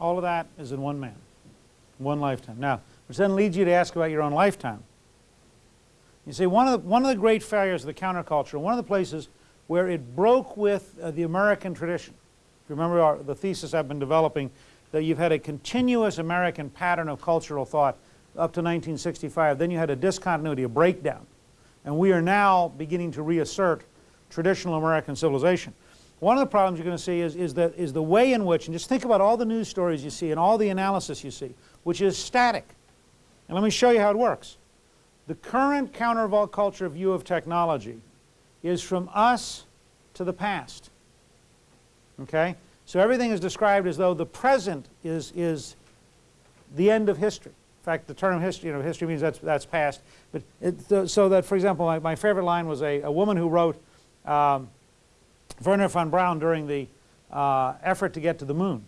All of that is in one man, one lifetime. Now, which then leads you to ask about your own lifetime. You see, one of the, one of the great failures of the counterculture, one of the places where it broke with uh, the American tradition, if you remember our, the thesis I've been developing, that you've had a continuous American pattern of cultural thought up to 1965. Then you had a discontinuity, a breakdown. And we are now beginning to reassert traditional American civilization. One of the problems you're going to see is, is, that, is the way in which, and just think about all the news stories you see and all the analysis you see, which is static. And let me show you how it works. The current counterculture view of technology is from us to the past. Okay? So everything is described as though the present is, is the end of history. In fact, the term history, you know, history means that's, that's past. But it, so that, for example, my, my favorite line was a, a woman who wrote um, Wernher von Braun during the uh, effort to get to the moon.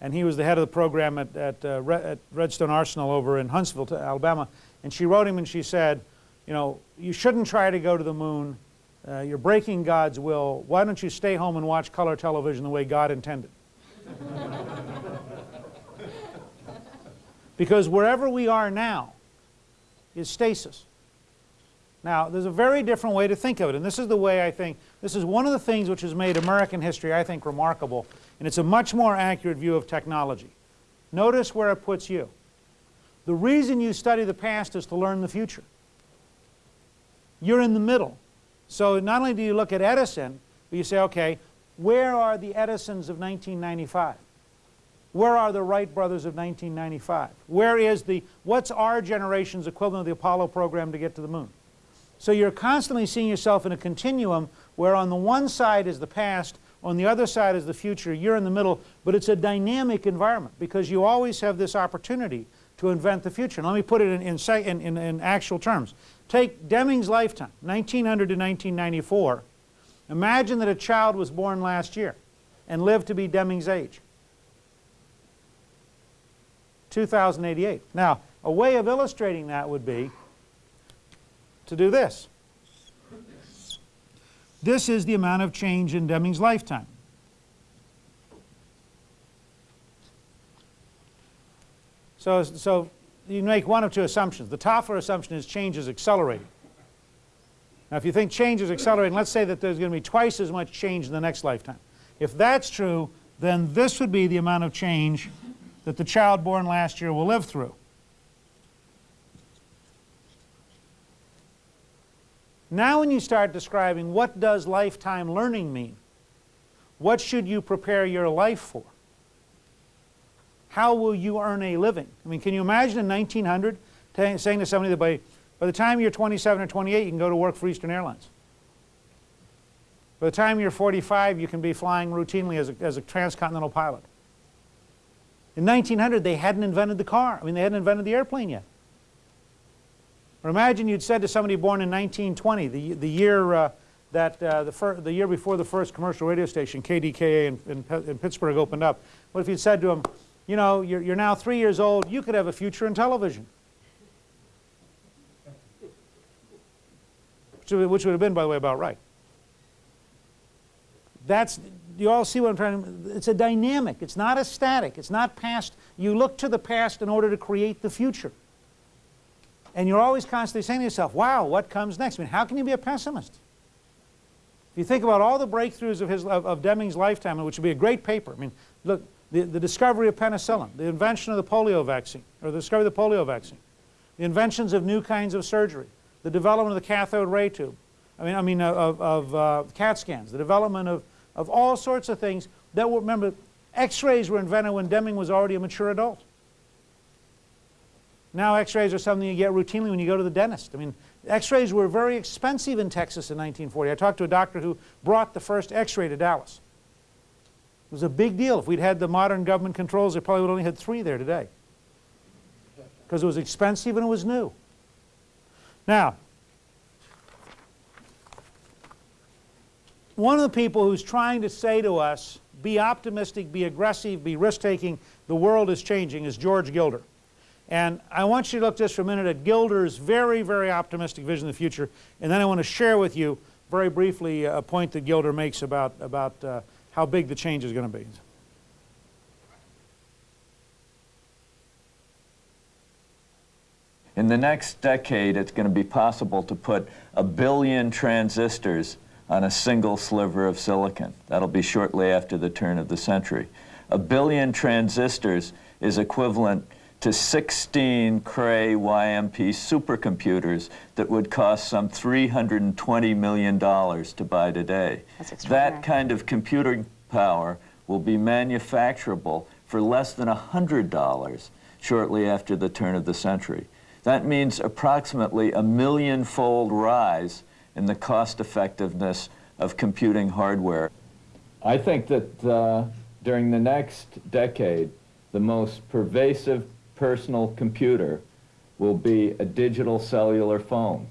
And he was the head of the program at, at, uh, Red, at Redstone Arsenal over in Huntsville, Alabama. And she wrote him and she said, you know, you shouldn't try to go to the moon. Uh, you're breaking God's will. Why don't you stay home and watch color television the way God intended? Because wherever we are now is stasis. Now, there's a very different way to think of it, and this is the way I think, this is one of the things which has made American history, I think, remarkable, and it's a much more accurate view of technology. Notice where it puts you. The reason you study the past is to learn the future. You're in the middle. So not only do you look at Edison, but you say, okay, where are the Edisons of 1995? Where are the Wright brothers of 1995? Where is the, what's our generation's equivalent of the Apollo program to get to the moon? So you're constantly seeing yourself in a continuum where on the one side is the past, on the other side is the future, you're in the middle, but it's a dynamic environment because you always have this opportunity to invent the future. And let me put it in, in, in, in actual terms. Take Deming's lifetime, 1900 to 1994. Imagine that a child was born last year and lived to be Deming's age. 2088. Now, a way of illustrating that would be to do this. This is the amount of change in Deming's lifetime. So, so you make one of two assumptions. The Toffler assumption is change is accelerating. Now, if you think change is accelerating, let's say that there's going to be twice as much change in the next lifetime. If that's true, then this would be the amount of change that the child born last year will live through. Now when you start describing what does lifetime learning mean, what should you prepare your life for? How will you earn a living? I mean, can you imagine in 1900 saying to somebody that by, by the time you're 27 or 28 you can go to work for Eastern Airlines? By the time you're 45 you can be flying routinely as a, as a transcontinental pilot. In 1900, they hadn't invented the car. I mean, they hadn't invented the airplane yet. Or imagine you'd said to somebody born in 1920, the, the year uh, that uh, the, the year before the first commercial radio station, KDKA in, in, in, Pittsburgh opened up. What if you'd said to him, you know, you're, you're now three years old, you could have a future in television. Which, which would have been, by the way, about right. That's, you all see what I'm trying to, it's a dynamic, it's not a static, it's not past. You look to the past in order to create the future. And you're always constantly saying to yourself, wow, what comes next? I mean, how can you be a pessimist? If you think about all the breakthroughs of, his, of, of Deming's lifetime, which would be a great paper, I mean, look, the, the discovery of penicillin, the invention of the polio vaccine, or the discovery of the polio vaccine, the inventions of new kinds of surgery, the development of the cathode ray tube, I mean, I mean of, of uh, CAT scans, the development of of all sorts of things that were, remember, x-rays were invented when Deming was already a mature adult. Now x-rays are something you get routinely when you go to the dentist. I mean, x-rays were very expensive in Texas in 1940. I talked to a doctor who brought the first x-ray to Dallas. It was a big deal. If we'd had the modern government controls, they probably would only had three there today. Because it was expensive and it was new. Now, one of the people who's trying to say to us, be optimistic, be aggressive, be risk-taking, the world is changing, is George Gilder. And I want you to look just for a minute at Gilder's very, very optimistic vision of the future. And then I want to share with you very briefly a point that Gilder makes about, about uh, how big the change is going to be. In the next decade, it's going to be possible to put a billion transistors on a single sliver of silicon. That'll be shortly after the turn of the century. A billion transistors is equivalent to 16 Cray YMP supercomputers that would cost some $320 million to buy today. That kind of computing power will be manufacturable for less than $100 shortly after the turn of the century. That means approximately a million-fold rise in the cost effectiveness of computing hardware. I think that uh, during the next decade, the most pervasive personal computer will be a digital cellular phone.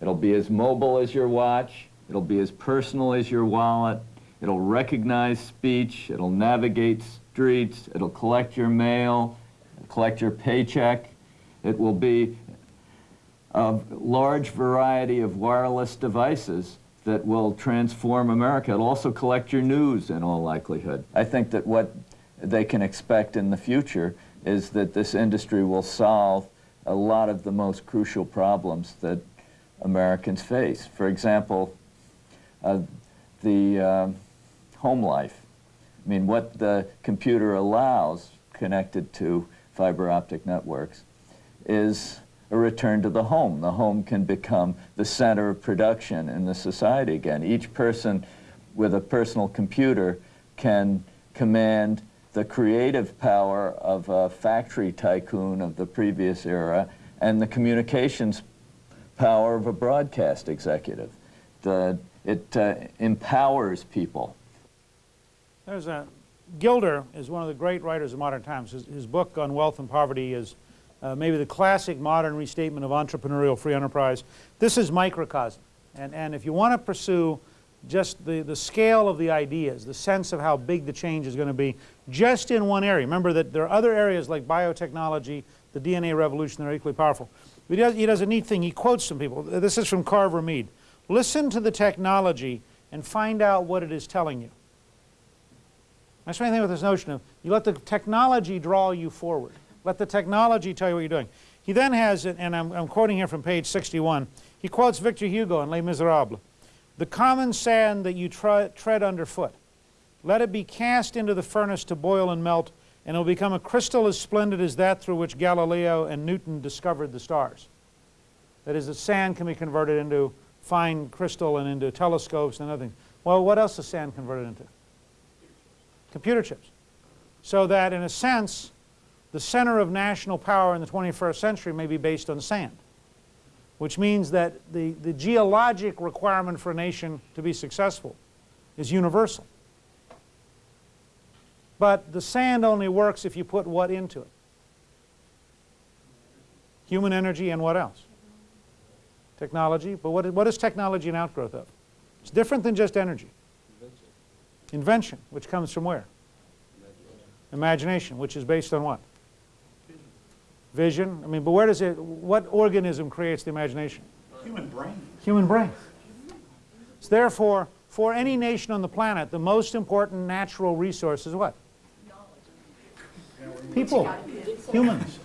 It'll be as mobile as your watch, it'll be as personal as your wallet, it'll recognize speech, it'll navigate streets, it'll collect your mail, collect your paycheck. It will be a large variety of wireless devices that will transform America. It'll also collect your news in all likelihood. I think that what they can expect in the future is that this industry will solve a lot of the most crucial problems that Americans face. For example, uh, the uh, home life. I mean, what the computer allows connected to fiber optic networks is a return to the home. The home can become the center of production in the society again. Each person with a personal computer can command the creative power of a factory tycoon of the previous era and the communications power of a broadcast executive. The, it uh, empowers people. There's a, Gilder is one of the great writers of modern times. His, his book on wealth and poverty is uh, maybe the classic modern restatement of entrepreneurial free enterprise. This is microcosm. And, and if you want to pursue just the, the scale of the ideas, the sense of how big the change is going to be, just in one area. Remember that there are other areas like biotechnology, the DNA revolution that are equally powerful. He does, he does a neat thing. He quotes some people. This is from Carver Mead. Listen to the technology and find out what it is telling you. That's the thing with this notion of you let the technology draw you forward. Let the technology tell you what you're doing. He then has, and I'm, I'm quoting here from page 61, he quotes Victor Hugo in Les Miserables. The common sand that you tread underfoot, let it be cast into the furnace to boil and melt, and it will become a crystal as splendid as that through which Galileo and Newton discovered the stars. That is, the sand can be converted into fine crystal and into telescopes and other things. Well, what else is sand converted into? Computer chips. So that, in a sense, the center of national power in the 21st century may be based on sand, which means that the, the geologic requirement for a nation to be successful is universal. But the sand only works if you put what into it? Human energy and what else? Technology. But what, what is technology an outgrowth of? It's different than just energy. Invention. Invention, which comes from where? Imagination. Imagination, which is based on what? Vision. Vision. I mean, but where does it, what organism creates the imagination? Human brain. Human brain. So therefore, for any nation on the planet, the most important natural resource is what? People, humans.